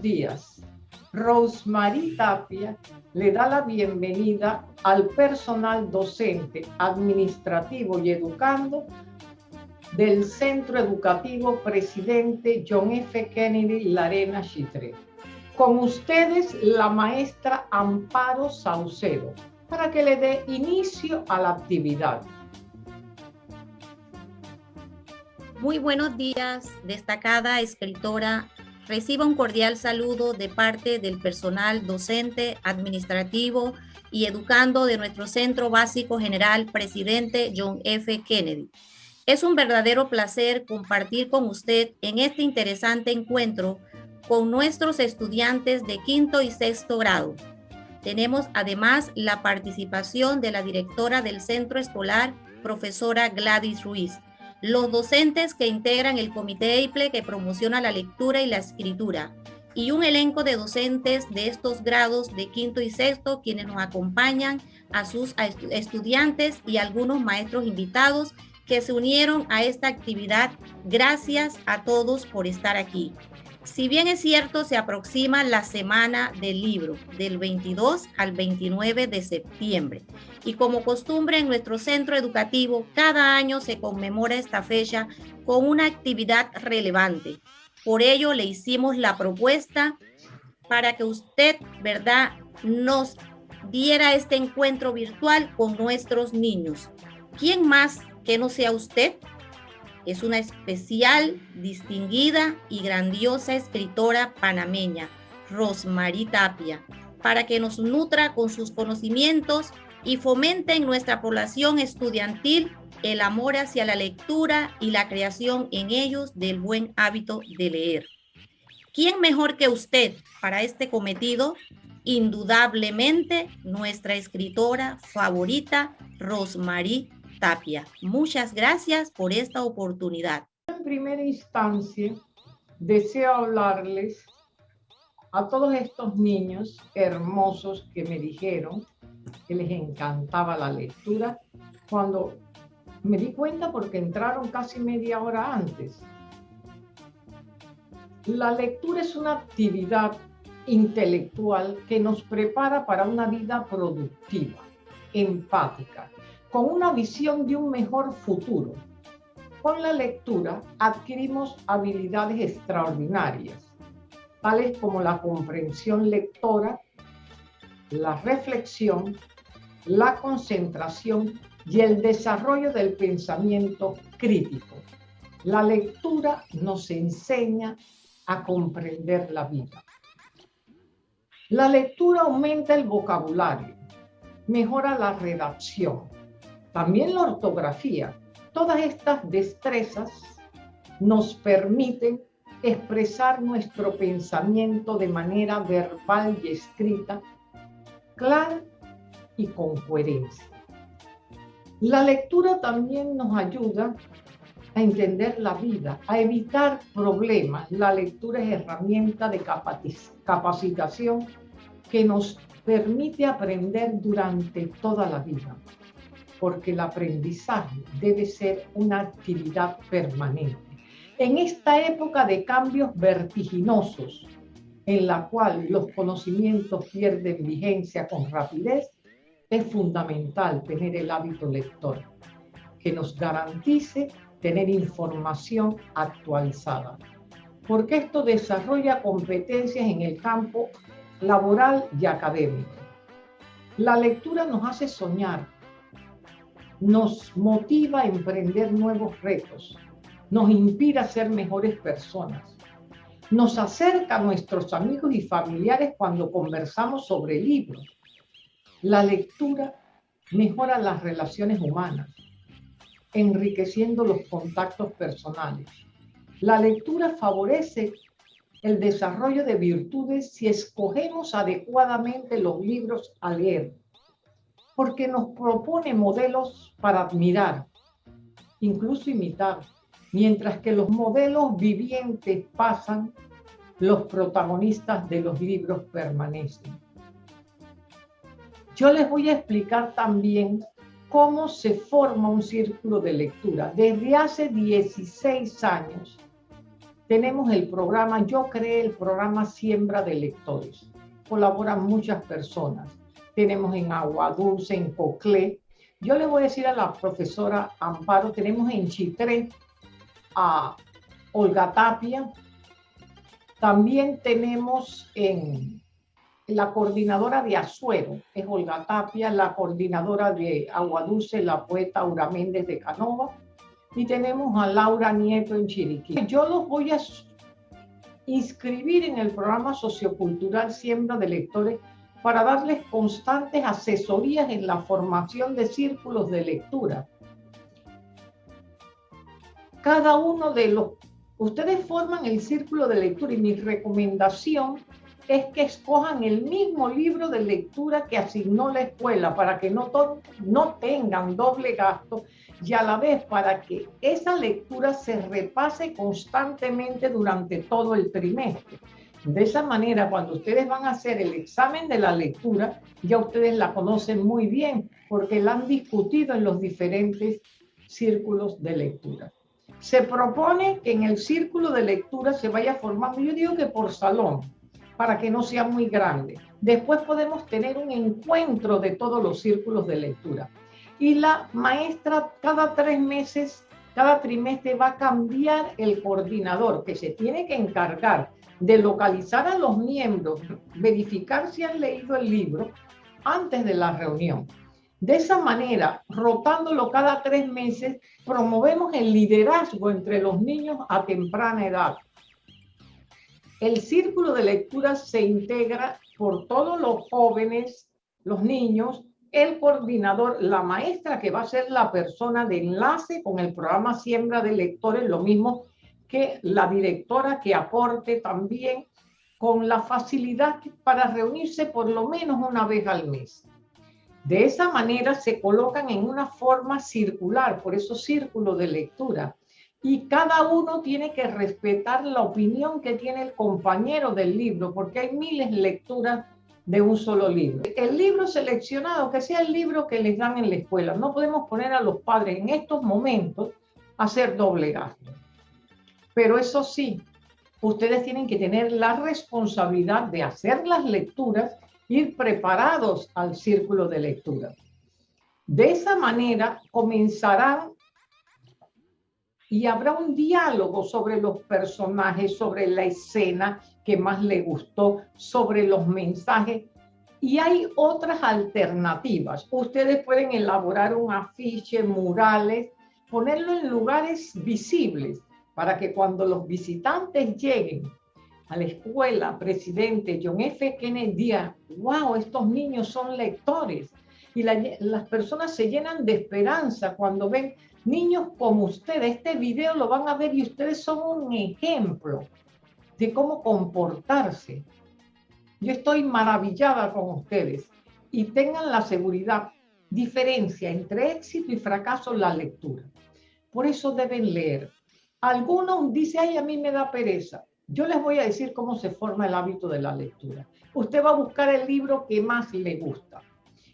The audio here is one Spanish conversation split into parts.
días. Rosemary Tapia le da la bienvenida al personal docente, administrativo y educando del Centro Educativo Presidente John F. Kennedy Larena Chitre. Con ustedes, la maestra Amparo Saucedo, para que le dé inicio a la actividad. Muy buenos días, destacada escritora. Reciba un cordial saludo de parte del personal docente, administrativo y educando de nuestro Centro Básico General Presidente John F. Kennedy. Es un verdadero placer compartir con usted en este interesante encuentro con nuestros estudiantes de quinto y sexto grado. Tenemos además la participación de la directora del centro escolar, profesora Gladys Ruiz, los docentes que integran el comité EIPLE que promociona la lectura y la escritura, y un elenco de docentes de estos grados de quinto y sexto quienes nos acompañan a sus estudiantes y algunos maestros invitados que se unieron a esta actividad. Gracias a todos por estar aquí. Si bien es cierto, se aproxima la semana del libro, del 22 al 29 de septiembre. Y como costumbre en nuestro centro educativo, cada año se conmemora esta fecha con una actividad relevante. Por ello le hicimos la propuesta para que usted, ¿verdad?, nos diera este encuentro virtual con nuestros niños. ¿Quién más que no sea usted es una especial, distinguida y grandiosa escritora panameña, Rosmarie Tapia, para que nos nutra con sus conocimientos y fomente en nuestra población estudiantil el amor hacia la lectura y la creación en ellos del buen hábito de leer. ¿Quién mejor que usted para este cometido? Indudablemente nuestra escritora favorita, Rosmarie Tapia. Muchas gracias por esta oportunidad. En primera instancia, deseo hablarles a todos estos niños hermosos que me dijeron que les encantaba la lectura cuando me di cuenta porque entraron casi media hora antes. La lectura es una actividad intelectual que nos prepara para una vida productiva, empática, con una visión de un mejor futuro. Con la lectura adquirimos habilidades extraordinarias, tales como la comprensión lectora, la reflexión, la concentración y el desarrollo del pensamiento crítico. La lectura nos enseña a comprender la vida. La lectura aumenta el vocabulario, mejora la redacción, también la ortografía. Todas estas destrezas nos permiten expresar nuestro pensamiento de manera verbal y escrita, clara y con coherencia. La lectura también nos ayuda a entender la vida, a evitar problemas. La lectura es herramienta de capacitación que nos permite aprender durante toda la vida porque el aprendizaje debe ser una actividad permanente. En esta época de cambios vertiginosos, en la cual los conocimientos pierden vigencia con rapidez, es fundamental tener el hábito lector, que nos garantice tener información actualizada, porque esto desarrolla competencias en el campo laboral y académico. La lectura nos hace soñar, nos motiva a emprender nuevos retos, nos inspira ser mejores personas, nos acerca a nuestros amigos y familiares cuando conversamos sobre libros. La lectura mejora las relaciones humanas, enriqueciendo los contactos personales. La lectura favorece el desarrollo de virtudes si escogemos adecuadamente los libros a leer porque nos propone modelos para admirar, incluso imitar, mientras que los modelos vivientes pasan, los protagonistas de los libros permanecen. Yo les voy a explicar también cómo se forma un círculo de lectura. Desde hace 16 años tenemos el programa, yo creé el programa Siembra de Lectores. Colaboran muchas personas. Tenemos en Agua Dulce, en Coclé. Yo le voy a decir a la profesora Amparo, tenemos en Chitré a Olga Tapia. También tenemos en la coordinadora de Azuero, es Olga Tapia, la coordinadora de Agua Dulce, la poeta Aura Méndez de Canova y tenemos a Laura Nieto en Chiriquí. Yo los voy a inscribir en el programa sociocultural Siembra de Lectores para darles constantes asesorías en la formación de círculos de lectura. Cada uno de los... Ustedes forman el círculo de lectura y mi recomendación es que escojan el mismo libro de lectura que asignó la escuela para que no, no tengan doble gasto y a la vez para que esa lectura se repase constantemente durante todo el trimestre. De esa manera, cuando ustedes van a hacer el examen de la lectura, ya ustedes la conocen muy bien porque la han discutido en los diferentes círculos de lectura. Se propone que en el círculo de lectura se vaya formando, yo digo que por salón, para que no sea muy grande. Después podemos tener un encuentro de todos los círculos de lectura y la maestra cada tres meses, cada trimestre va a cambiar el coordinador que se tiene que encargar de localizar a los miembros, verificar si han leído el libro antes de la reunión. De esa manera, rotándolo cada tres meses, promovemos el liderazgo entre los niños a temprana edad. El círculo de lectura se integra por todos los jóvenes, los niños, el coordinador, la maestra que va a ser la persona de enlace con el programa Siembra de Lectores, lo mismo que la directora que aporte también con la facilidad para reunirse por lo menos una vez al mes. De esa manera se colocan en una forma circular, por eso círculo de lectura. Y cada uno tiene que respetar la opinión que tiene el compañero del libro, porque hay miles de lecturas de un solo libro. El libro seleccionado, que sea el libro que les dan en la escuela. No podemos poner a los padres en estos momentos a hacer doble gasto. Pero eso sí, ustedes tienen que tener la responsabilidad de hacer las lecturas, ir preparados al círculo de lectura. De esa manera comenzarán y habrá un diálogo sobre los personajes, sobre la escena que más le gustó, sobre los mensajes. Y hay otras alternativas. Ustedes pueden elaborar un afiche, murales, ponerlo en lugares visibles para que cuando los visitantes lleguen a la escuela, presidente John F. Kennedy diga, wow, estos niños son lectores. Y las personas se llenan de esperanza cuando ven Niños como ustedes, este video lo van a ver y ustedes son un ejemplo de cómo comportarse. Yo estoy maravillada con ustedes y tengan la seguridad, diferencia entre éxito y fracaso en la lectura. Por eso deben leer. Algunos dicen, ay, a mí me da pereza. Yo les voy a decir cómo se forma el hábito de la lectura. Usted va a buscar el libro que más le gusta,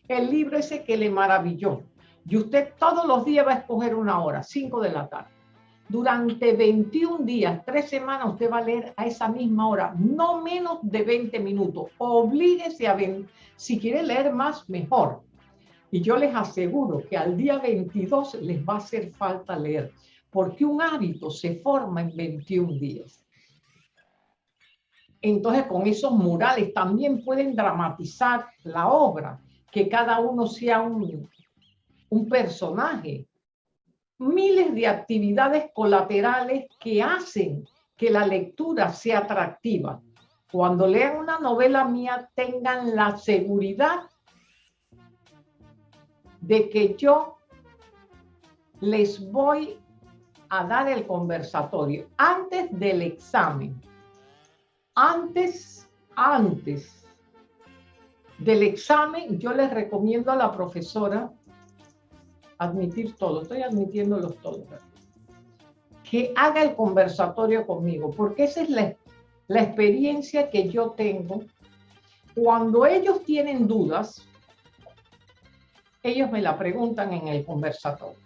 el libro ese que le maravilló, y usted todos los días va a escoger una hora, 5 de la tarde. Durante 21 días, 3 semanas, usted va a leer a esa misma hora, no menos de 20 minutos. Oblíguese a ver, si quiere leer más, mejor. Y yo les aseguro que al día 22 les va a hacer falta leer, porque un hábito se forma en 21 días. Entonces, con esos murales también pueden dramatizar la obra, que cada uno sea un, un personaje. Miles de actividades colaterales que hacen que la lectura sea atractiva. Cuando lean una novela mía, tengan la seguridad de que yo les voy a dar el conversatorio antes del examen. Antes, antes del examen, yo les recomiendo a la profesora admitir todo, estoy admitiéndolos todos, que haga el conversatorio conmigo, porque esa es la, la experiencia que yo tengo. Cuando ellos tienen dudas, ellos me la preguntan en el conversatorio.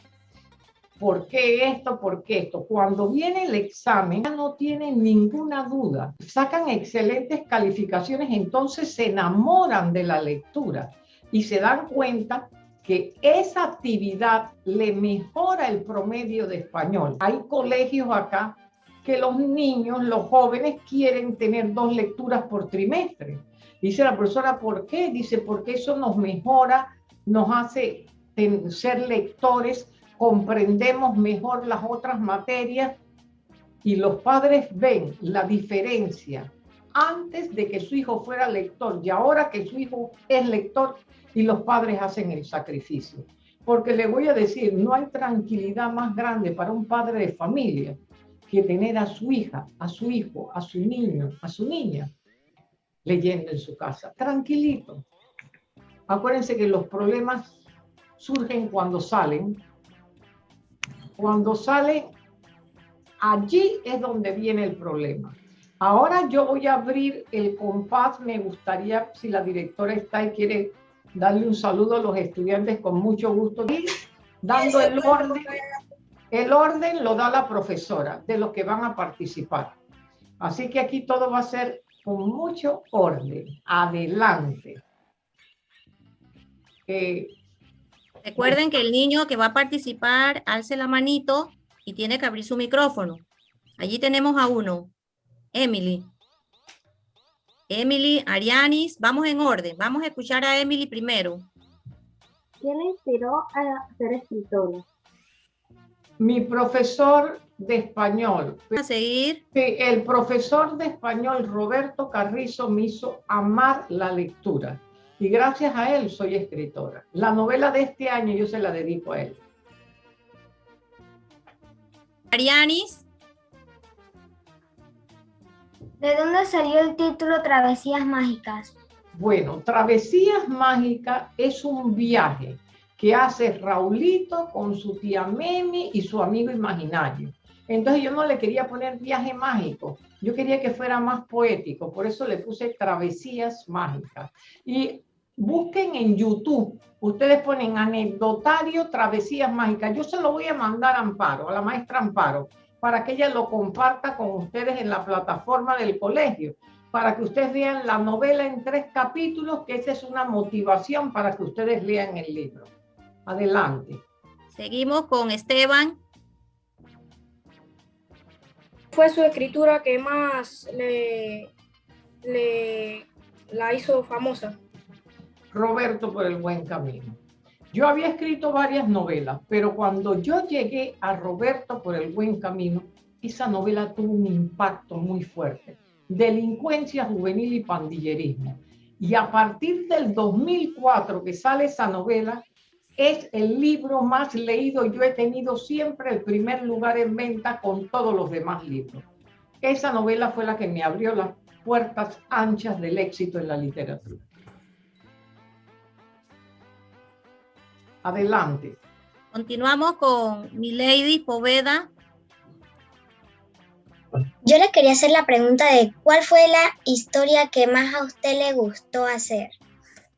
¿Por qué esto? ¿Por qué esto? Cuando viene el examen, no tienen ninguna duda. Sacan excelentes calificaciones, entonces se enamoran de la lectura y se dan cuenta que esa actividad le mejora el promedio de español. Hay colegios acá que los niños, los jóvenes quieren tener dos lecturas por trimestre. Dice la profesora, ¿por qué? Dice, porque eso nos mejora, nos hace ser lectores comprendemos mejor las otras materias y los padres ven la diferencia antes de que su hijo fuera lector y ahora que su hijo es lector y los padres hacen el sacrificio. Porque le voy a decir, no hay tranquilidad más grande para un padre de familia que tener a su hija, a su hijo, a su niño, a su niña leyendo en su casa, tranquilito. Acuérdense que los problemas surgen cuando salen cuando sale, allí es donde viene el problema. Ahora yo voy a abrir el compás. Me gustaría, si la directora está y quiere darle un saludo a los estudiantes con mucho gusto. Y dando el orden, el orden lo da la profesora de los que van a participar. Así que aquí todo va a ser con mucho orden. Adelante. Eh, Recuerden que el niño que va a participar alce la manito y tiene que abrir su micrófono. Allí tenemos a uno, Emily. Emily, Arianis, vamos en orden. Vamos a escuchar a Emily primero. ¿Quién le inspiró a ser escritora? Mi profesor de español. A seguir. El profesor de español Roberto Carrizo me hizo amar la lectura y gracias a él soy escritora. La novela de este año yo se la dedico a él. Arianis. ¿De dónde salió el título Travesías Mágicas? Bueno, Travesías Mágicas es un viaje que hace Raulito con su tía Memi y su amigo imaginario. Entonces yo no le quería poner viaje mágico, yo quería que fuera más poético, por eso le puse Travesías Mágicas. Y busquen en YouTube, ustedes ponen anecdotario Travesías Mágicas. Yo se lo voy a mandar a Amparo, a la maestra Amparo, para que ella lo comparta con ustedes en la plataforma del colegio, para que ustedes vean la novela en tres capítulos, que esa es una motivación para que ustedes lean el libro. Adelante. Seguimos con Esteban. Fue su escritura que más le, le la hizo famosa. Roberto por el buen camino. Yo había escrito varias novelas, pero cuando yo llegué a Roberto por el buen camino, esa novela tuvo un impacto muy fuerte. Delincuencia juvenil y pandillerismo. Y a partir del 2004 que sale esa novela, es el libro más leído. Yo he tenido siempre el primer lugar en venta con todos los demás libros. Esa novela fue la que me abrió las puertas anchas del éxito en la literatura. Adelante. Continuamos con Milady Poveda. Yo le quería hacer la pregunta de cuál fue la historia que más a usted le gustó hacer.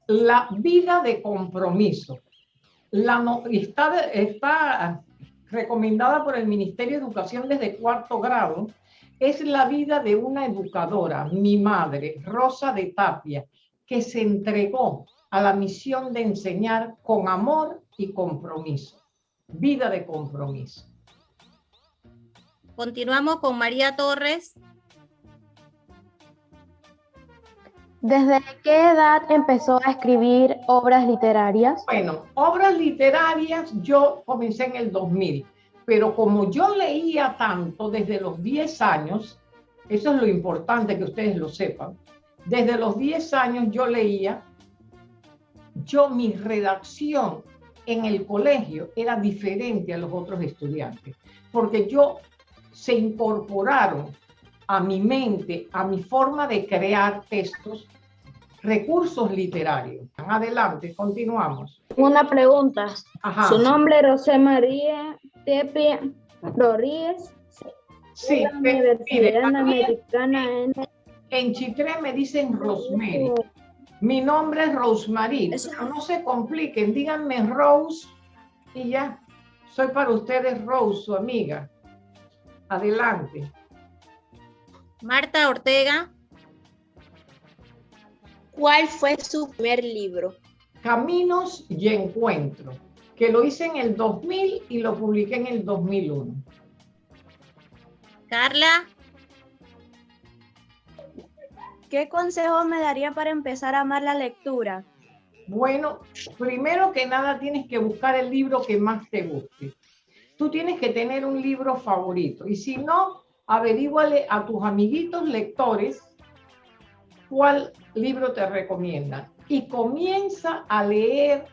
La vida de compromiso. La está, está recomendada por el Ministerio de Educación desde cuarto grado. Es la vida de una educadora, mi madre, Rosa de Tapia, que se entregó a la misión de enseñar con amor y compromiso. Vida de compromiso. Continuamos con María Torres. ¿Desde qué edad empezó a escribir obras literarias? Bueno, obras literarias yo comencé en el 2000, pero como yo leía tanto desde los 10 años, eso es lo importante que ustedes lo sepan, desde los 10 años yo leía yo mi redacción en el colegio era diferente a los otros estudiantes, porque yo se incorporaron a mi mente, a mi forma de crear textos, recursos literarios. Adelante, continuamos. Una pregunta. Su nombre es José María Rodríguez. Sí, Universidad Americana en... en Chitré me dicen Rosemary. Mi nombre es Rosemary. No se compliquen, díganme Rose y ya. Soy para ustedes Rose, su amiga. Adelante. Marta Ortega. ¿Cuál fue su primer libro? Caminos y Encuentro, que lo hice en el 2000 y lo publiqué en el 2001. Carla. ¿Qué consejo me daría para empezar a amar la lectura? Bueno, primero que nada tienes que buscar el libro que más te guste. Tú tienes que tener un libro favorito y si no, averíguale a tus amiguitos lectores cuál libro te recomiendan y comienza a leer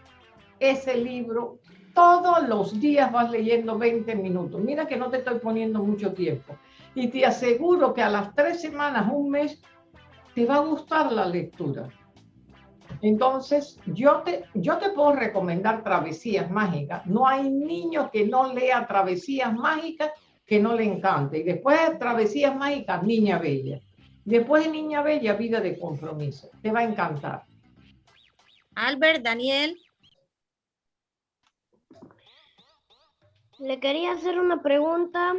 ese libro. Todos los días vas leyendo 20 minutos. Mira que no te estoy poniendo mucho tiempo. Y te aseguro que a las tres semanas, un mes, te va a gustar la lectura. Entonces, yo te, yo te puedo recomendar Travesías Mágicas. No hay niño que no lea Travesías Mágicas que no le encante. Y después de Travesías Mágicas, Niña Bella. Después de Niña Bella, Vida de Compromiso. Te va a encantar. Albert, Daniel. Le quería hacer una pregunta.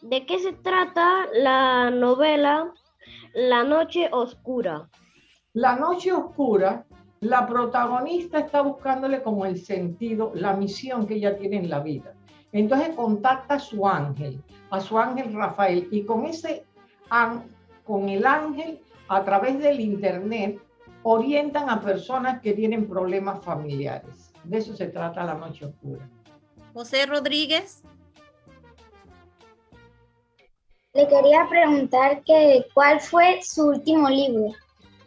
¿De qué se trata la novela La Noche Oscura? La Noche Oscura, la protagonista está buscándole como el sentido, la misión que ella tiene en la vida. Entonces contacta a su ángel, a su ángel Rafael, y con ese con el ángel, a través del internet, orientan a personas que tienen problemas familiares. De eso se trata la noche oscura. José Rodríguez. Le quería preguntar que cuál fue su último libro.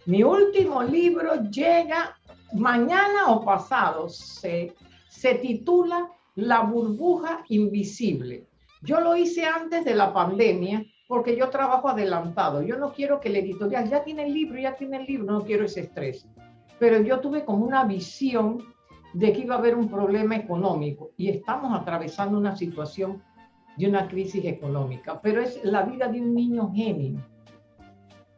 Mi último libro llega mañana o pasado. Se, se titula La burbuja invisible. Yo lo hice antes de la pandemia porque yo trabajo adelantado. Yo no quiero que el editorial ya tiene el libro, ya tiene el libro, no quiero ese estrés. Pero yo tuve como una visión de que iba a haber un problema económico y estamos atravesando una situación de una crisis económica, pero es la vida de un niño genio,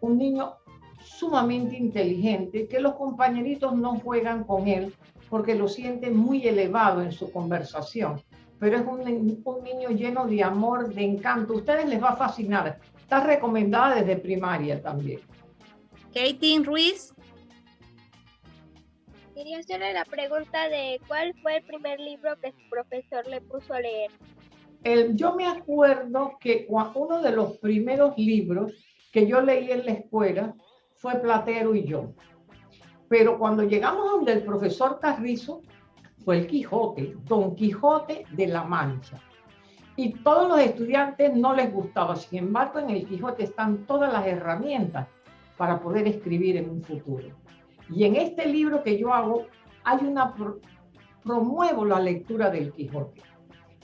un niño sumamente inteligente que los compañeritos no juegan con él porque lo sienten muy elevado en su conversación pero es un, un niño lleno de amor, de encanto. A ustedes les va a fascinar. Está recomendada desde primaria también. Katie Ruiz. Quería hacerle la pregunta de cuál fue el primer libro que su profesor le puso a leer. Yo me acuerdo que uno de los primeros libros que yo leí en la escuela fue Platero y yo. Pero cuando llegamos donde el profesor Carrizo, fue el Quijote, Don Quijote de la Mancha. Y todos los estudiantes no les gustaba, sin embargo en el Quijote están todas las herramientas para poder escribir en un futuro. Y en este libro que yo hago, hay una, promuevo la lectura del Quijote,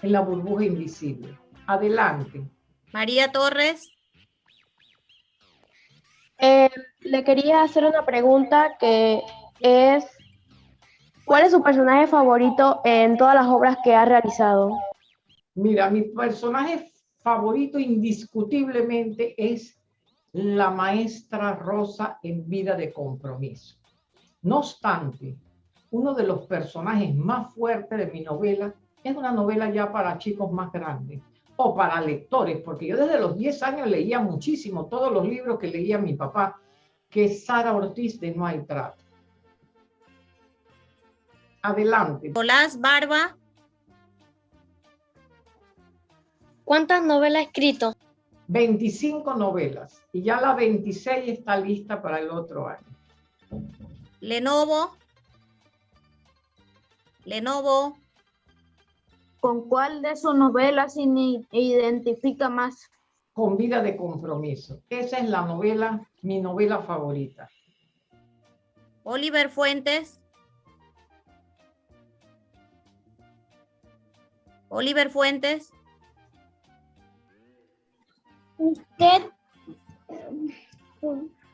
en la burbuja invisible. Adelante. María Torres. Eh, le quería hacer una pregunta que es ¿Cuál es su personaje favorito en todas las obras que ha realizado? Mira, mi personaje favorito indiscutiblemente es la maestra Rosa en Vida de Compromiso. No obstante, uno de los personajes más fuertes de mi novela es una novela ya para chicos más grandes o para lectores, porque yo desde los 10 años leía muchísimo todos los libros que leía mi papá, que es Sara Ortiz de No hay trato. Adelante. Nicolás Barba. ¿Cuántas novelas ha escrito? 25 novelas y ya la 26 está lista para el otro año. Lenovo. Lenovo. ¿Con cuál de sus novelas se identifica más? Con Vida de Compromiso. Esa es la novela, mi novela favorita. Oliver Fuentes. Oliver Fuentes. ¿Usted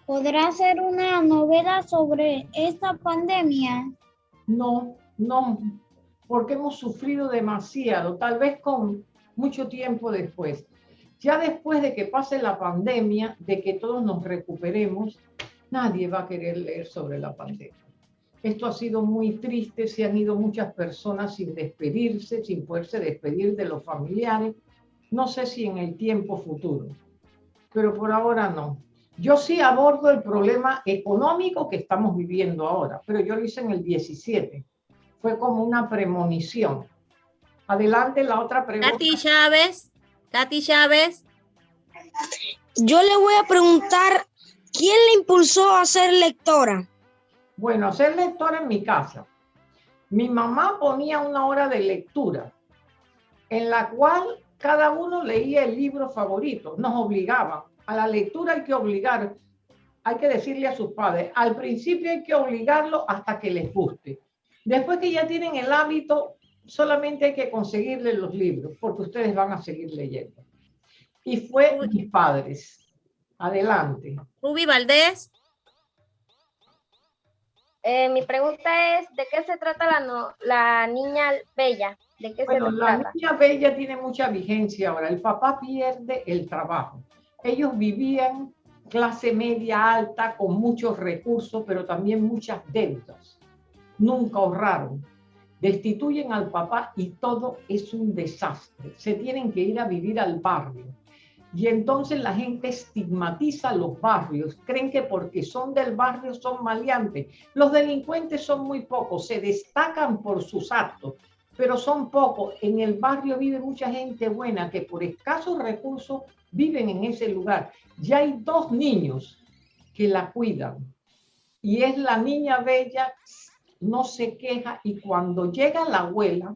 podrá hacer una novela sobre esta pandemia? No, no, porque hemos sufrido demasiado, tal vez con mucho tiempo después. Ya después de que pase la pandemia, de que todos nos recuperemos, nadie va a querer leer sobre la pandemia. Esto ha sido muy triste, se han ido muchas personas sin despedirse, sin poderse despedir de los familiares. No sé si en el tiempo futuro, pero por ahora no. Yo sí abordo el problema económico que estamos viviendo ahora, pero yo lo hice en el 17. Fue como una premonición. Adelante la otra pregunta. Katy Chávez, Katy Chávez. Yo le voy a preguntar, ¿quién le impulsó a ser lectora? Bueno, ser lectora en mi casa. Mi mamá ponía una hora de lectura en la cual cada uno leía el libro favorito, nos obligaba. A la lectura hay que obligar, hay que decirle a sus padres, al principio hay que obligarlo hasta que les guste. Después que ya tienen el hábito, solamente hay que conseguirle los libros, porque ustedes van a seguir leyendo. Y fue mis padres. Adelante. Ruby Valdés. Eh, mi pregunta es, ¿de qué se trata la, no- la niña bella? ¿De qué Bueno, se la trata? niña bella tiene mucha vigencia ahora. El papá pierde el trabajo. Ellos vivían clase media alta con muchos recursos, pero también muchas deudas. Nunca ahorraron. Destituyen al papá y todo es un desastre. Se tienen que ir a vivir al barrio. Y entonces la gente estigmatiza los barrios, creen que porque son del barrio son maleantes. Los delincuentes son muy pocos, se destacan por sus actos, pero son pocos. En el barrio vive mucha gente buena que por escasos recursos viven en ese lugar. Ya hay dos niños que la cuidan y es la niña bella, no se queja y cuando llega la abuela,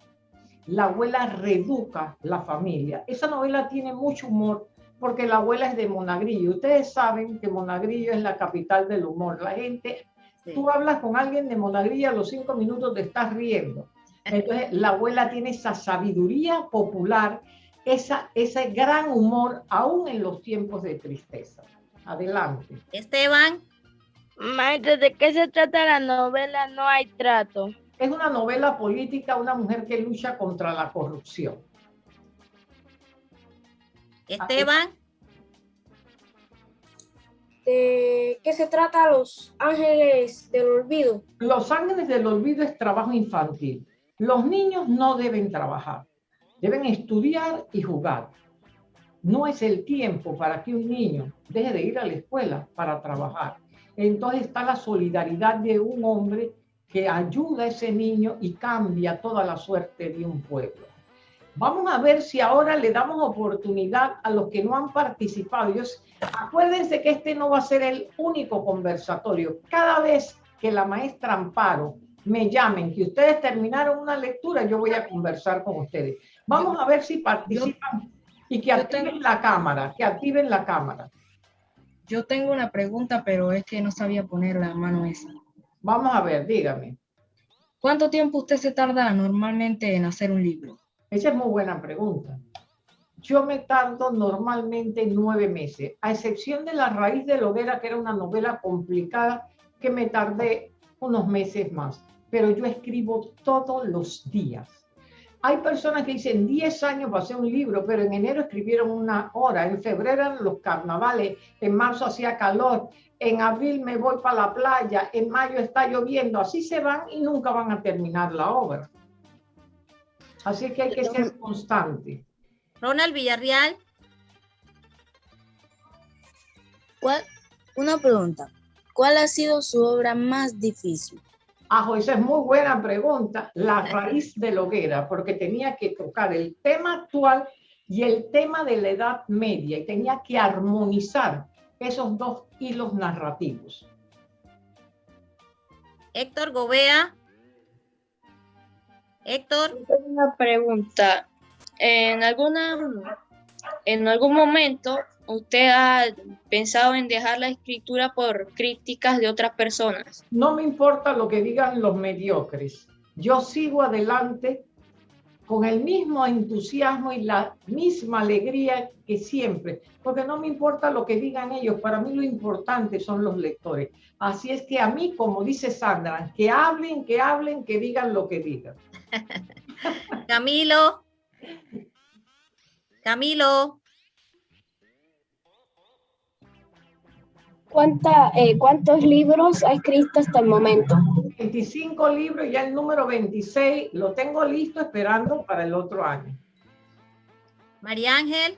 la abuela reeduca la familia. Esa novela tiene mucho humor porque la abuela es de Monagrillo. Ustedes saben que Monagrillo es la capital del humor. La gente, Sí. tú hablas con alguien de Monagrillo, a los cinco minutos te estás riendo. Entonces, la abuela tiene esa sabiduría popular, esa, ese gran humor, aún en los tiempos de tristeza. Adelante. Esteban. Maestra, ¿de qué se trata la novela No hay trato? Es una novela política, una mujer que lucha contra la corrupción. Esteban. ¿De qué se trata Los Ángeles del Olvido? Los Ángeles del Olvido es trabajo infantil. Los niños no deben trabajar, deben estudiar y jugar. No es el tiempo para que un niño deje de ir a la escuela para trabajar. Entonces está la solidaridad de un hombre que ayuda a ese niño y cambia toda la suerte de un pueblo. Vamos a ver si ahora le damos oportunidad a los que no han participado. Yo- acuérdense que este no va a ser el único conversatorio. Cada vez que la maestra Amparo me llamen, que ustedes terminaron una lectura, yo voy a conversar con ustedes. Vamos a ver si participan y que activen la cámara, que activen la cámara. Yo tengo una pregunta, pero es que no sabía poner la mano esa. Vamos a ver, dígame. ¿Cuánto tiempo usted se tarda normalmente en hacer un libro? Esa es muy buena pregunta. Yo me tardo normalmente nueve meses, a excepción de La raíz de la hoguera, que era una novela complicada, que me tardé unos meses más. Pero yo escribo todos los días. Hay personas que dicen 10 años para hacer un libro, pero en enero escribieron una hora, en febrero eran los carnavales, en marzo hacía calor, en abril me voy para la playa, en mayo está lloviendo, así se van y nunca van a terminar la obra. Así que hay que ser constante. Ronald Villarreal. ¿Cuál, una pregunta. ¿Cuál ha sido su obra más difícil? Ajo, esa es muy buena pregunta. La raíz de la hoguera, porque tenía que tocar el tema actual y el tema de la Edad Media y tenía que armonizar esos dos hilos narrativos. Héctor Gobea. Héctor. Tengo una pregunta. En alguna, en algún momento, ¿usted ha pensado en dejar la escritura por críticas de otras personas? No me importa lo que digan los mediocres. Yo sigo adelante con el mismo entusiasmo y la misma alegría que siempre, porque no me importa lo que digan ellos, para mí lo importante son los lectores. Así es que a mí, como dice Sandra, que hablen, que hablen, que digan lo que digan. Camilo. Camilo. ¿Cuánta, eh, ¿Cuántos libros ha escrito hasta el momento? 25 libros y ya el número 26 lo tengo listo esperando para el otro año. María Ángel.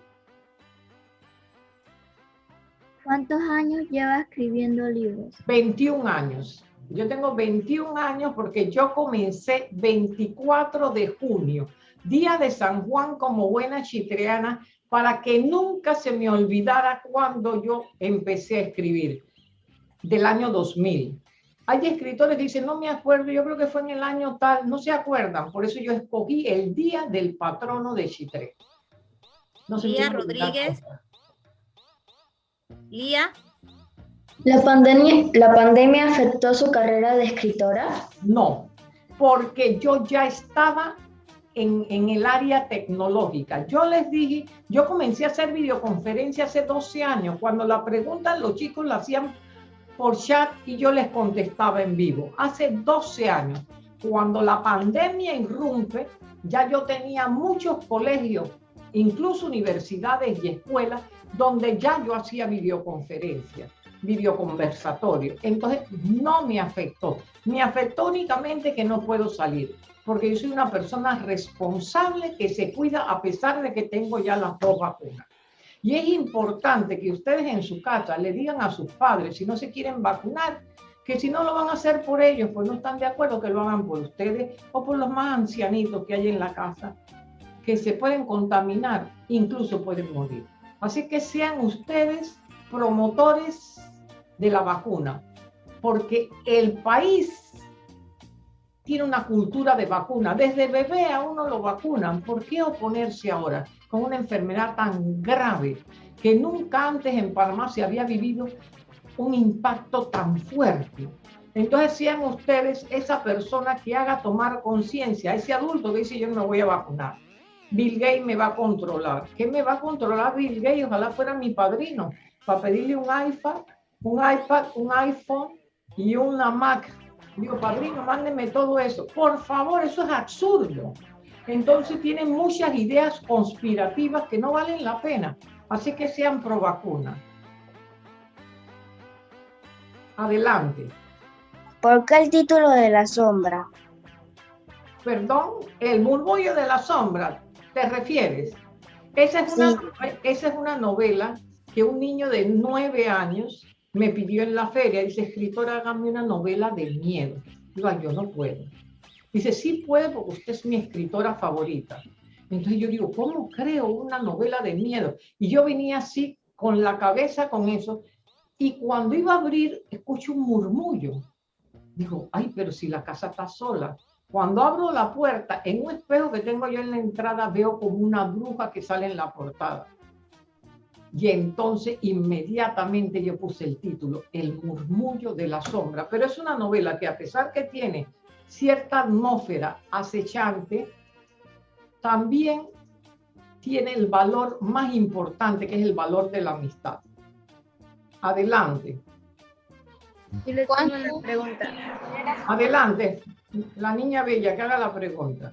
¿Cuántos años lleva escribiendo libros? 21 años. Yo tengo 21 años porque yo comencé 24 de junio, día de San Juan como buena chitreana, para que nunca se me olvidara cuando yo empecé a escribir, del año 2000. Hay escritores que dicen, no me acuerdo, yo creo que fue en el año tal, no se acuerdan, por eso yo escogí el día del patrono de Chitré. No Lía Rodríguez. Lía. ¿La pandemia, ¿La pandemia afectó su carrera de escritora? No, porque yo ya estaba en, en, el área tecnológica. Yo les dije, yo comencé a hacer videoconferencia hace 12 años, cuando la pregunta los chicos la hacían por chat y yo les contestaba en vivo. Hace 12 años, cuando la pandemia irrumpe, ya yo tenía muchos colegios, incluso universidades y escuelas, donde ya yo hacía videoconferencias videoconversatorio. Entonces, no me afectó. Me afectó únicamente que no puedo salir, porque yo soy una persona responsable que se cuida a pesar de que tengo ya las dos vacunas. Y es importante que ustedes en su casa le digan a sus padres, si no se quieren vacunar, que si no lo van a hacer por ellos, pues no están de acuerdo que lo hagan por ustedes o por los más ancianitos que hay en la casa, que se pueden contaminar, incluso pueden morir. Así que sean ustedes promotores de la vacuna, porque el país tiene una cultura de vacuna. Desde bebé a uno lo vacunan. ¿Por qué oponerse ahora con una enfermedad tan grave que nunca antes en Panamá se había vivido un impacto tan fuerte? Entonces sean ustedes esa persona que haga tomar conciencia, ese adulto que dice yo no me voy a vacunar. Bill Gates me va a controlar. ¿Qué me va a controlar Bill Gates? Ojalá fuera mi padrino para pedirle un iPad un iPad, un iPhone y una Mac. Digo, padrino, mándeme todo eso. Por favor, eso es absurdo. Entonces tienen muchas ideas conspirativas que no valen la pena. Así que sean pro vacuna. Adelante. ¿Por qué el título de la sombra? Perdón, el murmullo de la sombra, ¿te refieres? Esa es, una, esa es una novela que un niño de nueve años me pidió en la feria, dice, escritora, hágame una novela de miedo. Digo, yo no puedo. Dice, sí puedo usted es mi escritora favorita. Entonces yo digo, ¿cómo creo una novela de miedo? Y yo venía así, con la cabeza con eso, y cuando iba a abrir, escucho un murmullo. Digo, ay, pero si la casa está sola. Cuando abro la puerta, en un espejo que tengo yo en la entrada, veo como una bruja que sale en la portada. Y entonces inmediatamente yo puse el título, El murmullo de la sombra. Pero es una novela que a pesar que tiene cierta atmósfera acechante, también tiene el valor más importante, que es el valor de la amistad. Adelante. pregunta. Adelante, la niña bella, que haga la pregunta.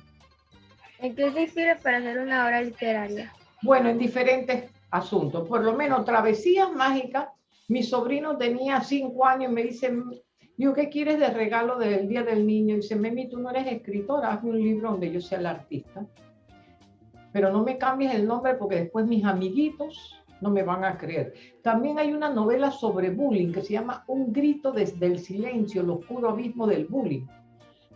¿En qué se sirve para hacer una obra literaria? Bueno, en diferentes asunto. Por lo menos travesías mágicas. Mi sobrino tenía cinco años y me dice, digo, ¿qué quieres de regalo del Día del Niño? Y dice, Memi, tú no eres escritora, hazme un libro donde yo sea el artista. Pero no me cambies el nombre porque después mis amiguitos no me van a creer. También hay una novela sobre bullying que se llama Un grito desde el silencio, el oscuro abismo del bullying,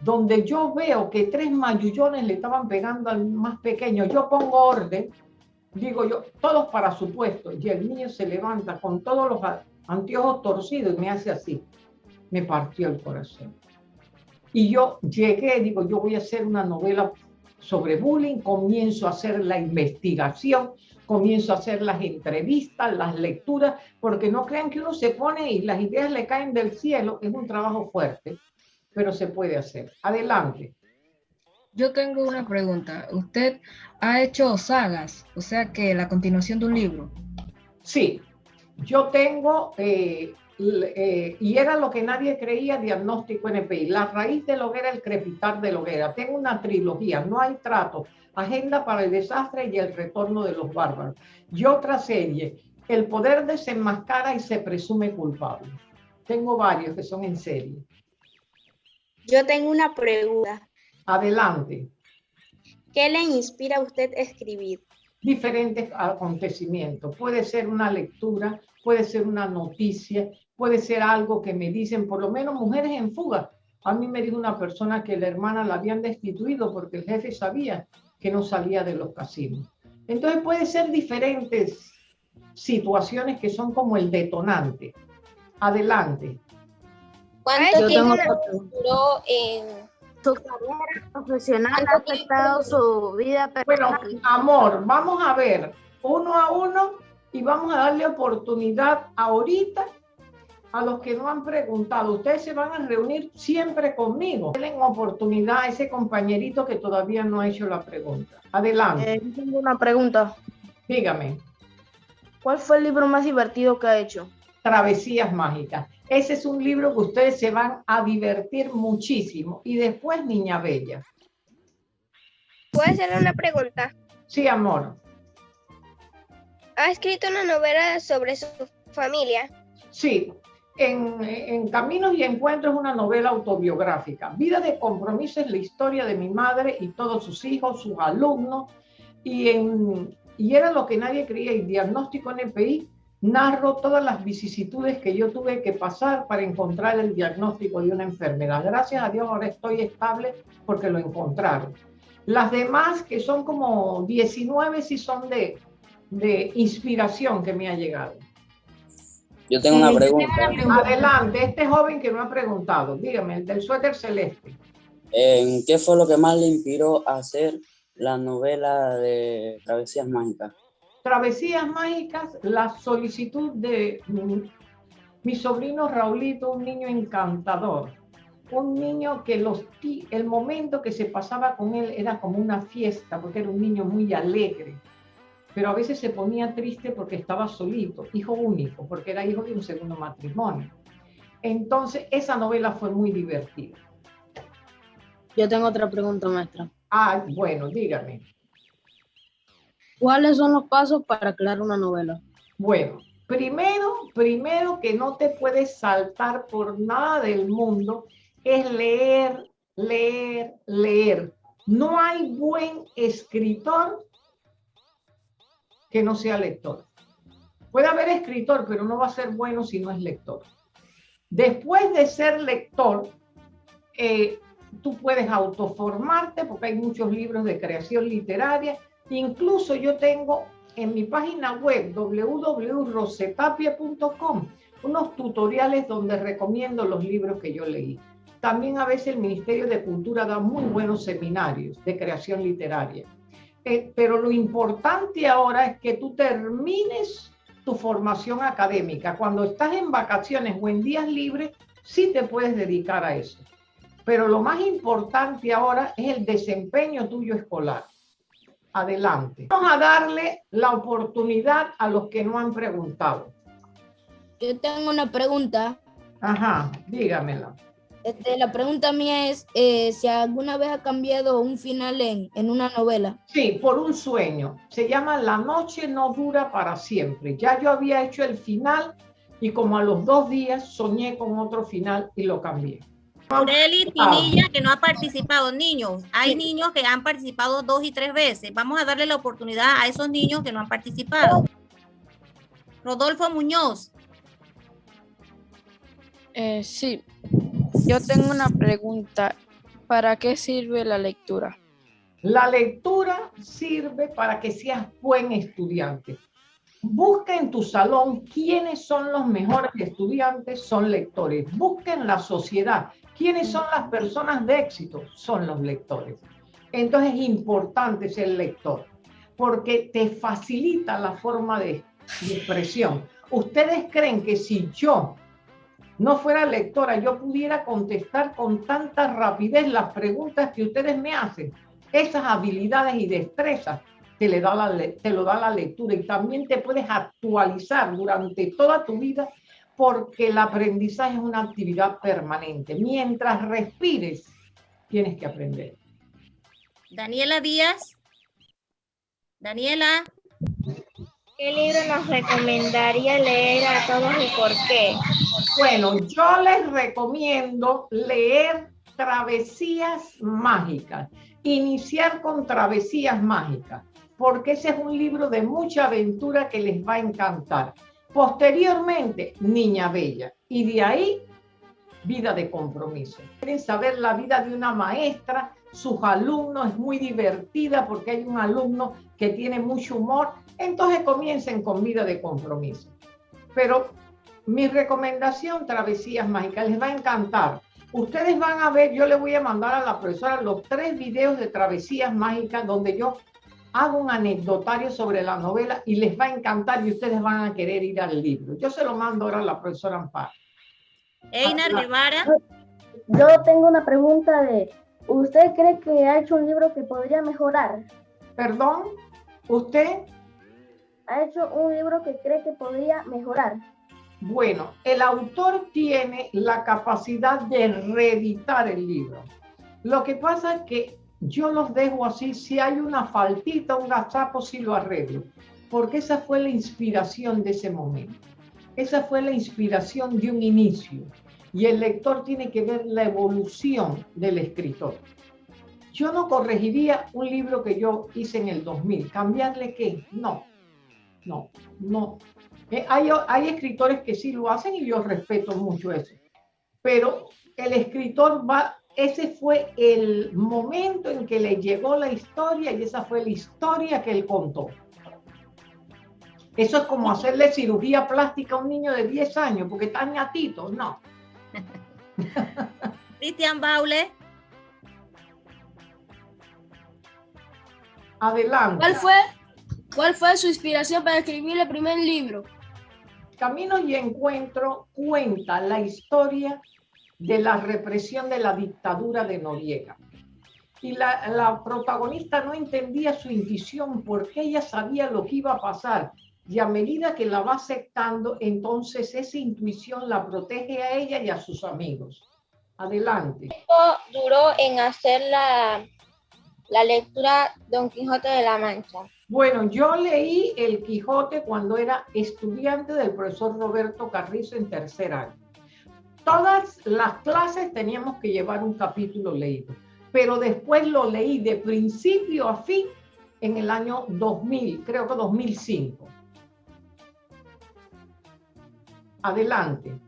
donde yo veo que tres mayullones le estaban pegando al más pequeño. Yo pongo orden digo yo, todos para su puesto, y el niño se levanta con todos los anteojos torcidos y me hace así. Me partió el corazón. Y yo llegué, digo, yo voy a hacer una novela sobre bullying, comienzo a hacer la investigación, comienzo a hacer las entrevistas, las lecturas, porque no crean que uno se pone y las ideas le caen del cielo, es un trabajo fuerte, pero se puede hacer. Adelante. Yo tengo una pregunta. ¿Usted ha hecho sagas? O sea que la continuación de un libro. Sí, yo tengo, eh, eh, y era lo que nadie creía, diagnóstico NPI. La raíz de hoguera, el crepitar de hoguera. Tengo una trilogía, no hay trato. Agenda para el desastre y el retorno de los bárbaros. Y otra serie, El poder desenmascara y se presume culpable. Tengo varios que son en serie. Yo tengo una pregunta. Adelante. ¿Qué le inspira a usted a escribir? Diferentes acontecimientos. Puede ser una lectura, puede ser una noticia, puede ser algo que me dicen, por lo menos mujeres en fuga. A mí me dijo una persona que la hermana la habían destituido porque el jefe sabía que no salía de los casinos. Entonces puede ser diferentes situaciones que son como el detonante. Adelante. ¿Cuánto tiempo duró en su carrera profesional? ¿Ha afectado su vida personal? Bueno, amor, vamos a ver uno a uno y vamos a darle oportunidad ahorita a los que no han preguntado. Ustedes se van a reunir siempre conmigo. Denle oportunidad a ese compañerito que todavía no ha hecho la pregunta. Adelante. Eh, tengo una pregunta. Dígame. ¿Cuál fue el libro más divertido que ha hecho? Travesías Mágicas. Ese es un libro que ustedes se van a divertir muchísimo. Y después Niña Bella. ¿Puedo hacerle una pregunta? Sí, amor. ¿Ha escrito una novela sobre su familia? Sí, en, en, Caminos y Encuentros una novela autobiográfica. Vida de compromiso es la historia de mi madre y todos sus hijos, sus alumnos. Y en y era lo que nadie creía. Y diagnóstico NPI narro todas las vicisitudes que yo tuve que pasar para encontrar el diagnóstico de una enfermedad. Gracias a Dios ahora estoy estable porque lo encontraron. Las demás, que son como 19, sí son de, de inspiración que me ha llegado. Yo tengo una pregunta. Adelante, este joven que me ha preguntado, dígame, el del suéter celeste. ¿Qué fue lo que más le inspiró a hacer la novela de Travesías Mágicas? Travesías Mágicas, la solicitud de mi, sobrino Raulito, un niño encantador, un niño que los, el momento que se pasaba con él era como una fiesta, porque era un niño muy alegre, pero a veces se ponía triste porque estaba solito, hijo único, porque era hijo de un segundo matrimonio. Entonces, esa novela fue muy divertida. Yo tengo otra pregunta, maestra. Ah, bueno, dígame. ¿Cuáles son los pasos para crear una novela? Bueno, primero, primero que no te puedes saltar por nada del mundo es leer, leer, leer. No hay buen escritor que no sea lector. Puede haber escritor, pero no va a ser bueno si no es lector. Después de ser lector, eh, tú puedes autoformarte porque hay muchos libros de creación literaria. Incluso yo tengo en mi página web www.rosetapia.com unos tutoriales donde recomiendo los libros que yo leí. También a veces el Ministerio de Cultura da muy buenos seminarios de creación literaria. Eh, pero lo importante ahora es que tú termines tu formación académica. Cuando estás en vacaciones o en días libres, sí te puedes dedicar a eso. Pero lo más importante ahora es el desempeño tuyo escolar. Adelante. Vamos a darle la oportunidad a los que no han preguntado. Yo tengo una pregunta. Ajá, dígamela. Este, la pregunta mía es eh, si alguna vez ha cambiado un final en, en, una novela. Sí, por un sueño. Se llama La noche no dura para siempre. Ya yo había hecho el final y como a los dos días soñé con otro final y lo cambié. Aureli Pinilla, que no ha participado, niños. Hay niños que han participado dos y tres veces. Vamos a darle la oportunidad a esos niños que no han participado. Rodolfo Muñoz. Eh, sí, yo tengo una pregunta. ¿Para qué sirve la lectura? La lectura sirve para que seas buen estudiante. Busca en tu salón quiénes son los mejores estudiantes, son lectores. Busca en la sociedad quiénes son las personas de éxito, son los lectores. Entonces es importante ser lector, porque te facilita la forma de, de expresión. Ustedes creen que si yo no fuera lectora, yo pudiera contestar con tanta rapidez las preguntas que ustedes me hacen. Esas habilidades y destrezas te, le da la, te lo da la lectura y también te puedes actualizar durante toda tu vida porque el aprendizaje es una actividad permanente. Mientras respires, tienes que aprender. Daniela Díaz. Daniela. ¿Qué libro nos recomendaría leer a todos y por qué? Bueno, yo les recomiendo leer Travesías Mágicas. Iniciar con Travesías Mágicas, porque ese es un libro de mucha aventura que les va a encantar. Posteriormente, Niña Bella. Y de ahí, Vida de Compromiso. Quieren saber la vida de una maestra, sus alumnos, es muy divertida porque hay un alumno que tiene mucho humor, entonces comiencen con Vida de Compromiso. Pero mi recomendación, Travesías Mágicas, les va a encantar. Ustedes van a ver, yo le voy a mandar a la profesora los tres videos de Travesías Mágicas donde yo hago un anecdotario sobre la novela y les va a encantar y ustedes van a querer ir al libro. Yo se lo mando ahora a la profesora Amparo. Einar Guevara. Yo tengo una pregunta de, ¿usted cree que ha hecho un libro que podría mejorar? Perdón, ¿usted? Ha hecho un libro que cree que podría mejorar. Bueno, el autor tiene la capacidad de reeditar el libro. Lo que pasa es que yo los dejo así, si hay una faltita, un gazapo, sí lo arreglo, porque esa fue la inspiración de ese momento. Esa fue la inspiración de un inicio. Y el lector tiene que ver la evolución del escritor. Yo no corregiría un libro que yo hice en el 2000. ¿Cambiarle qué? No, no, no. Eh, hay, hay escritores que sí lo hacen y yo respeto mucho eso. Pero el escritor va, ese fue el momento en que le llegó la historia y esa fue la historia que él contó. Eso es como hacerle cirugía plástica a un niño de 10 años porque está ñatito, no. Cristian Baule. Adelante. ¿Cuál fue, ¿Cuál fue su inspiración para escribir el primer libro? Camino y Encuentro cuenta la historia de la represión de la dictadura de Noriega. Y la, la, protagonista no entendía su intuición porque ella sabía lo que iba a pasar. Y a medida que la va aceptando, entonces esa intuición la protege a ella y a sus amigos. Adelante. ¿Cuánto duró en hacer la, la lectura Don Quijote de la Mancha? Bueno, yo leí El Quijote cuando era estudiante del profesor Roberto Carrizo en tercer año. Todas las clases teníamos que llevar un capítulo leído, pero después lo leí de principio a fin en el año 2000, creo que 2005. Adelante.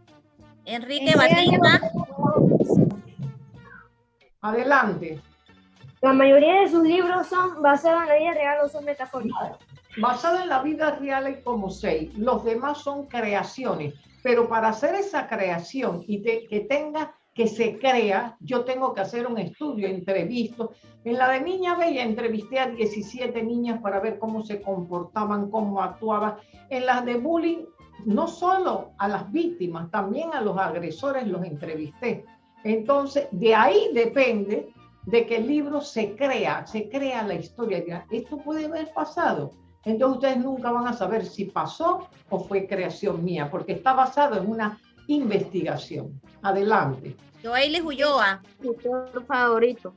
Enrique Batista. Adelante. La mayoría de sus libros son basados en la vida real o son metafóricos. Basado en la vida real como seis. Los demás son creaciones. Pero para hacer esa creación y que tenga que se crea, yo tengo que hacer un estudio, entrevisto. En la de Niña Bella entrevisté a 17 niñas para ver cómo se comportaban, cómo actuaban. En las de bullying, no solo a las víctimas, también a los agresores los entrevisté. Entonces, de ahí depende de que el libro se crea, se crea la historia. Esto puede haber pasado. Entonces ustedes nunca van a saber si pasó o fue creación mía, porque está basado en una investigación. Adelante. Joailes Ulloa. Autor favorito.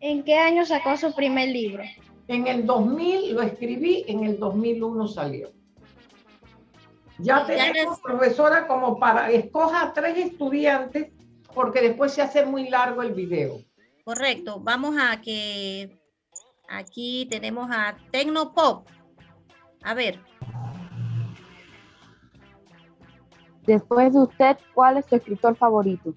¿En qué año sacó su primer libro? En el 2000 lo escribí, en el 2001 salió. Ya tenemos, profesora, como para, escoja tres estudiantes, porque después se hace muy largo el video. Correcto. Vamos a que aquí tenemos a Tecnopop. A ver. Después de usted, ¿cuál es su escritor favorito?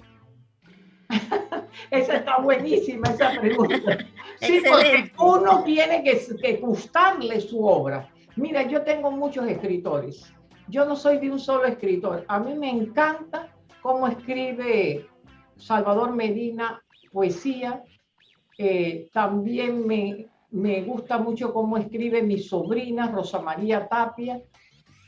esa está buenísima, esa pregunta. Sí, porque uno tiene que, que gustarle su obra. Mira, yo tengo muchos escritores. Yo no soy de un solo escritor. A mí me encanta cómo escribe Salvador Medina poesía. Eh, también me, me, gusta mucho cómo escribe mi sobrina Rosa María Tapia.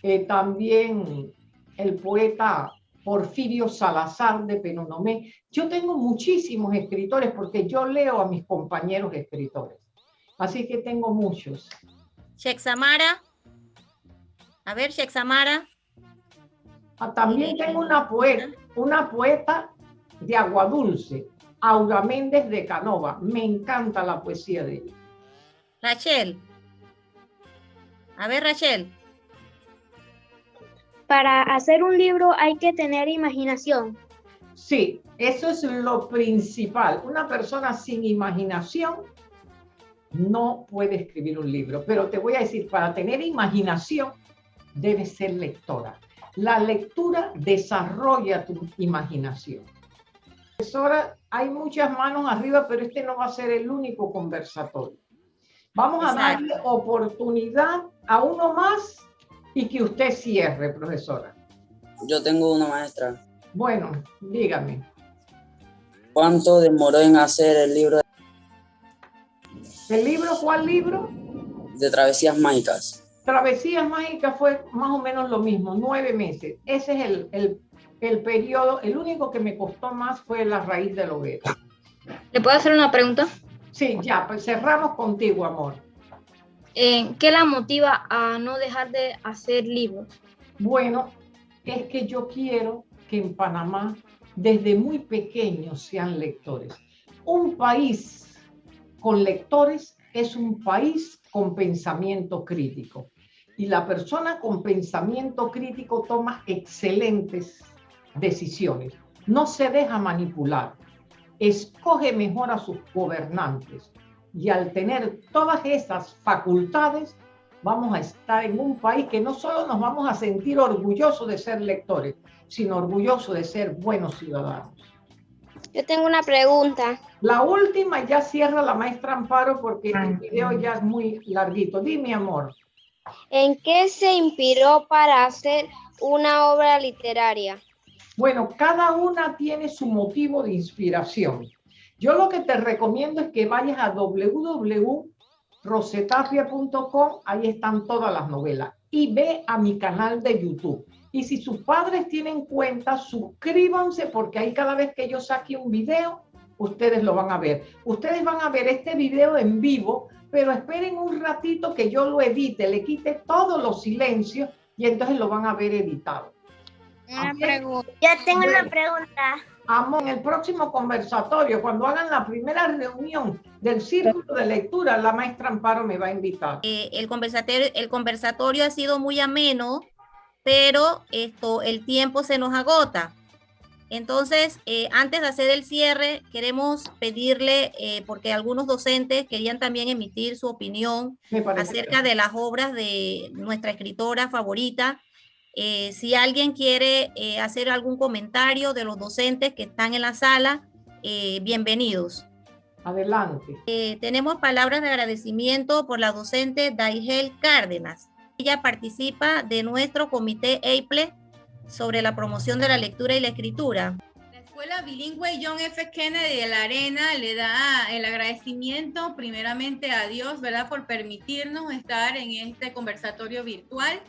Eh, también el poeta Porfirio Salazar de Penonomé. Yo tengo muchísimos escritores porque yo leo a mis compañeros escritores. Así que tengo muchos. Shexamara. A ver, Shexamara. Ah, también tengo una poeta, una poeta de Agua Dulce, Aura Méndez de Canova. Me encanta la poesía de ella. Rachel. A ver, Rachel. Para hacer un libro hay que tener imaginación. Sí, eso es lo principal. Una persona sin imaginación no puede escribir un libro. Pero te voy a decir, para tener imaginación, debes ser lectora. La lectura desarrolla tu imaginación. Profesora, hay muchas manos arriba, pero este no va a ser el único conversatorio. Vamos a darle oportunidad a uno más y que usted cierre, profesora. Yo tengo una maestra. Bueno, dígame. ¿Cuánto demoró en hacer el libro? ¿El libro? ¿Cuál libro? De Travesías Mágicas. Travesías Mágicas fue más o menos lo mismo, nueve meses. Ese es el, el, el periodo, el único que me costó más fue la raíz de la hoguera. ¿Le puedo hacer una pregunta? Sí, ya, pues cerramos contigo, amor. Eh, ¿Qué la motiva a no dejar de hacer libros? Bueno, es que yo quiero que en Panamá desde muy pequeños sean lectores. Un país con lectores es un país con pensamiento crítico. Y la persona con pensamiento crítico toma excelentes decisiones. No se deja manipular. Escoge mejor a sus gobernantes. Y al tener todas esas facultades, vamos a estar en un país que no solo nos vamos a sentir orgullosos de ser lectores, sino orgullosos de ser buenos ciudadanos. Yo tengo una pregunta. La última ya cierra la maestra Amparo porque el video ya es muy larguito. Dime, amor. ¿En qué se inspiró para hacer una obra literaria? Bueno, cada una tiene su motivo de inspiración. Yo lo que te recomiendo es que vayas a www.rosetapia.com, ahí están todas las novelas, y ve a mi canal de YouTube. Y si sus padres tienen cuenta, suscríbanse porque ahí cada vez que yo saque un video, ustedes lo van a ver. Ustedes van a ver este video en vivo, pero esperen un ratito que yo lo edite, le quite todos los silencios y entonces lo van a ver editado. Una pregunta. Yo tengo una pregunta. Amo, en el próximo conversatorio, cuando hagan la primera reunión del círculo de lectura, la maestra Amparo me va a invitar. Eh, el, conversatorio, el conversatorio ha sido muy ameno, pero esto, el tiempo se nos agota. Entonces, eh, antes de hacer el cierre, queremos pedirle, eh, porque algunos docentes querían también emitir su opinión acerca de las obras de nuestra escritora favorita. Eh, si alguien quiere hacer algún comentario de los docentes que están en la sala, bienvenidos. Adelante. tenemos palabras de agradecimiento por la docente Daigel Cárdenas. Ella participa de nuestro comité EIPLE sobre la promoción de la lectura y la escritura. La Escuela Bilingüe John F. Kennedy de la Arena le da el agradecimiento primeramente a Dios, ¿verdad?, por permitirnos estar en este conversatorio virtual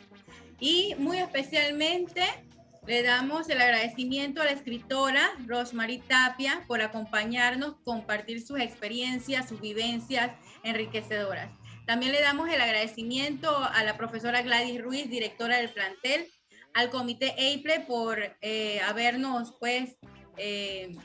y muy especialmente le damos el agradecimiento a la escritora Rosemary Tapia por acompañarnos, compartir sus experiencias, sus vivencias enriquecedoras. También le damos el agradecimiento a la profesora Gladys Ruiz, directora del plantel, al comité EIPLE por eh, habernos pues eh,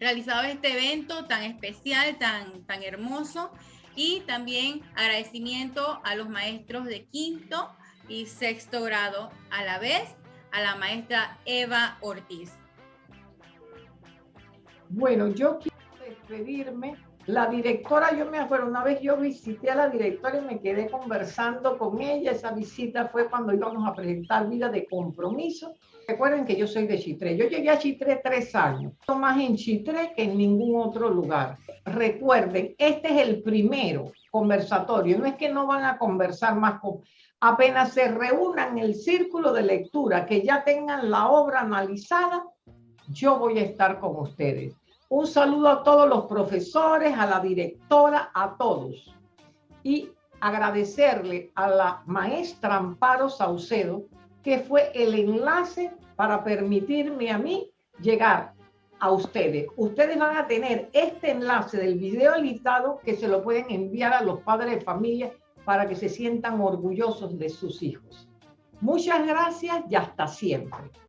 realizado este evento tan especial, tan, tan hermoso y también agradecimiento a los maestros de quinto y sexto grado a la vez, a la maestra Eva Ortiz. Bueno, yo quiero despedirme la directora, yo me acuerdo, una vez yo visité a la directora y me quedé conversando con ella. Esa visita fue cuando íbamos a presentar vida de compromiso. Recuerden que yo soy de Chitré. Yo llegué a Chitré tres años, más en Chitré que en ningún otro lugar. Recuerden, este es el primero conversatorio. No es que no van a conversar más con... Apenas se reúnan el círculo de lectura, que ya tengan la obra analizada, yo voy a estar con ustedes. Un saludo a todos los profesores, a la directora, a todos. Y agradecerle a la maestra Amparo Saucedo, que fue el enlace para permitirme a mí llegar a ustedes. Ustedes van a tener este enlace del video editado que se lo pueden enviar a los padres de familia para que se sientan orgullosos de sus hijos. Muchas gracias y hasta siempre.